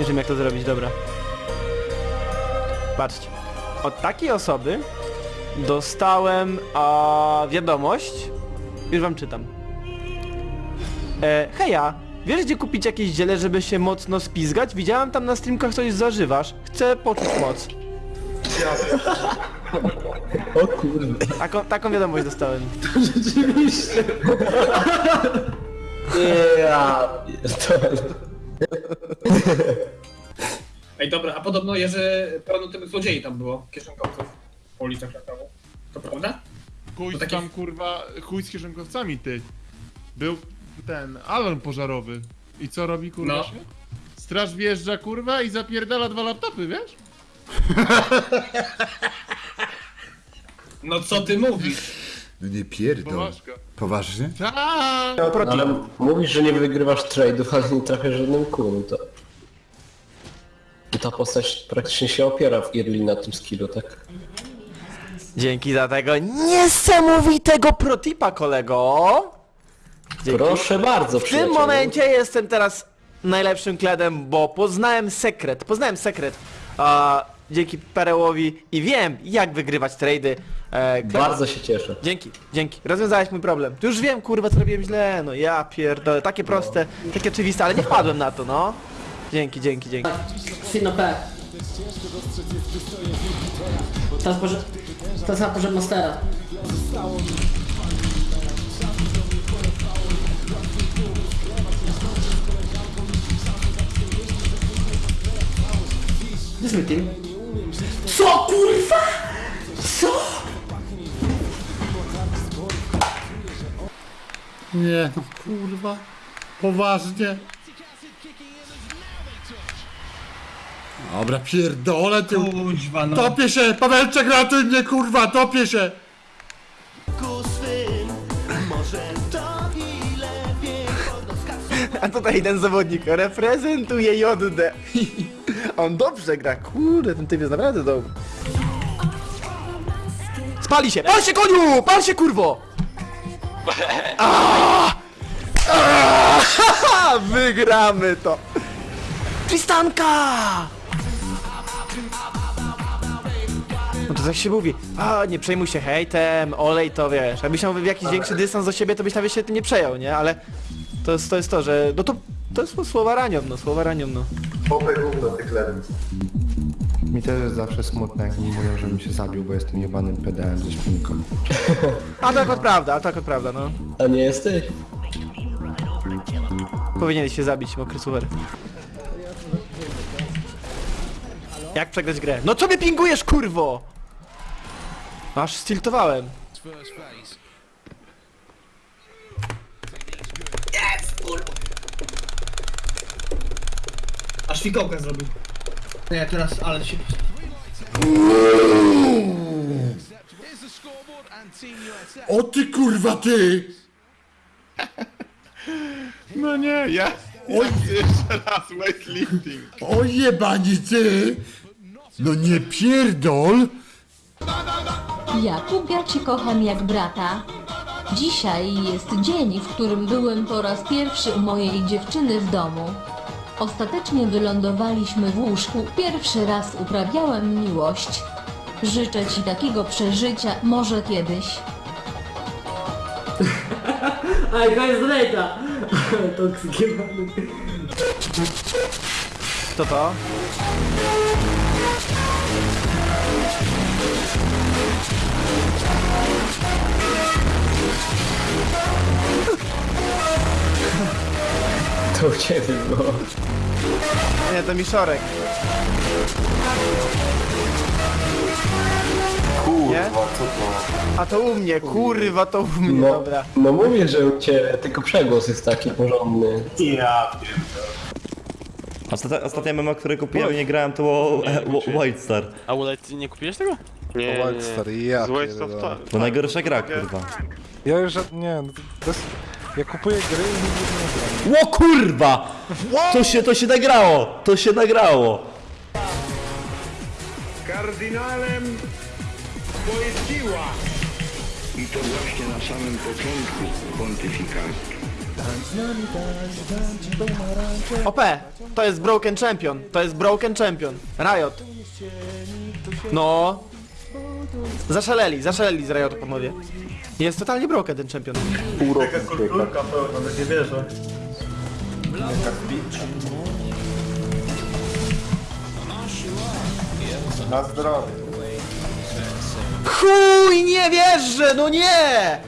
Nie wiem jak to zrobić, dobra. Patrzcie. Od takiej osoby dostałem a, wiadomość. Już wam czytam. E, heja, wiesz gdzie kupić jakieś ziele, żeby się mocno spizgać? Widziałem tam na streamkach coś zażywasz. Chcę poczuć moc. O kurde. Taką, taką wiadomość dostałem. Rzeczywiście. Ja pierdolę. Ej, dobra, a podobno Jerzy pełno tych złodziei tam było, kieszonkowców po ulicach Krakowu. To prawda? Chuj To taki- tam kurwa, chuj z kieszonkowcami ty. Był ten alarm pożarowy. I co robi kurwa No. się? Straż wjeżdża kurwa i zapierdala dwa laptopy, wiesz? No co ty mówisz? No nie pierdol. Poważka. Poważnie? Tak! No, ale mówisz, że nie wygrywasz trade'ów, ale nie trafiasz żadnym kół, to... Ta postać praktycznie się opiera w Irli na tym skillu, tak? Dzięki za tego niesamowitego protipa, kolego. Dzięki. Proszę bardzo, W tym przyjacielu. momencie jestem teraz najlepszym kledem, bo poznałem sekret, poznałem sekret a, dzięki Perełowi i wiem jak wygrywać trady. E, kled- Bardzo się cieszę. Dzięki, dzięki. Rozwiązałeś mój problem. Tu już wiem, kurwa, co robiłem źle. No ja pierdolę. Takie proste, takie oczywiste, ale nie wpadłem na to, no. Dzięki, dzięki, dzięki. Fino P. Teraz może... Teraz na porze Monstera. Gdzie jest mój team? Co kurwa? Co? Nie, no kurwa. Poważnie. Dobra, pierdolę ty. Kuźwa, no. Topię się! Pawełczek, ratuj mnie kurwa, topię się! A tutaj jeden zawodnik reprezentuje JD. On dobrze gra, kurde, ten typ jest naprawdę dobry. Spali się! Pal się koniu! Pal się kurwo! Aaaa! Aaaa! Wygramy to! Tristanka! No to tak się mówi, a nie przejmuj się hejtem, olej to wiesz, jakbyś miał jakiś większy dystans do siebie, to byś nawet się tym nie przejął, nie? Ale to jest to, jest to że no to, to jest słowa ranią, no, słowa ranią, no. Mi też jest zawsze smutne, jak mi mówią, żebym się zabił, bo jestem jebanym pedałem ze śpinką. A to akurat prawda, a to akurat prawda, no. A nie jesteś? Powinieneś się zabić, mokry suwer. Jak przegrać grę? No co mnie pingujesz, kurwo? Aż stiltowałem. Aż fikołkę zrobił. Nie, teraz, ale się... O ty kurwa ty! No nie, ja... Oj, jeszcze raz weightlifting. O jebani ty! No nie pierdol! Jakub, ja cię kocham jak brata. Dzisiaj jest dzień, w którym byłem po raz pierwszy u mojej dziewczyny w domu. Ostatecznie wylądowaliśmy w łóżku. Pierwszy raz uprawiałem miłość. Życzę ci takiego przeżycia może kiedyś. Aj, to jest Rejta! Toksyk jebany. To to? To u ciebie było. Nie, to Miszorek. Nie? A to u mnie, kurwa, to u mnie, No, dobra. no mówię, że u ciebie tylko przegłos jest taki porządny. Ostatnia, ostatnia mema, które kupiłem i nie grałem, to było e, Wo- White Star. A Ulec, nie kupiłeś tego? Nie, nie, stary, ja Z Waste of pierdolę. To najgorsza gra, kurwa. Ja już, nie, no to jest... Ja kupuję gry i nigdy nie gram. Ło kurwa! To się, to się nagrało! To się nagrało! Kardynałem siła! I to właśnie na samym początku pontyfikatu. OP! To jest Broken Champion. To jest Broken Champion. Riot. No. Zaszaleli, zaszaleli z Riotu panowie. Jest totalnie broken ten champion. Na zdrowie. Chuj, nie wierzę, no nie!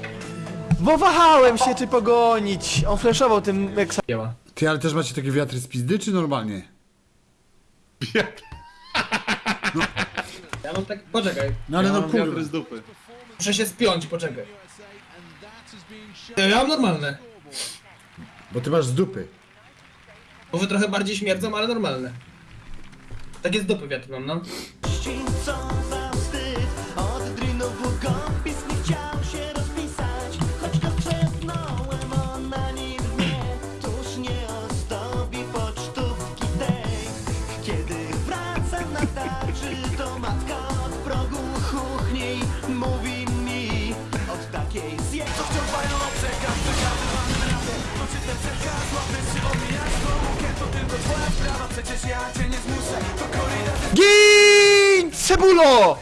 Bo wahałem się, czy pogonić. On flashował tym jak. Ty, ale też macie takie wiatry z pizdy, czy normalnie? Ja mam tak... Poczekaj. No ale ja no kurwa. wiatry z dupy. Muszę się spiąć, poczekaj. Ja mam normalne. Bo ty masz z dupy. Może trochę bardziej śmierdzą, ale normalne. Takie z dupy wiatr mam, no. GIN! Cebulo!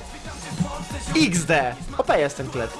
XD! OP jest ten klet.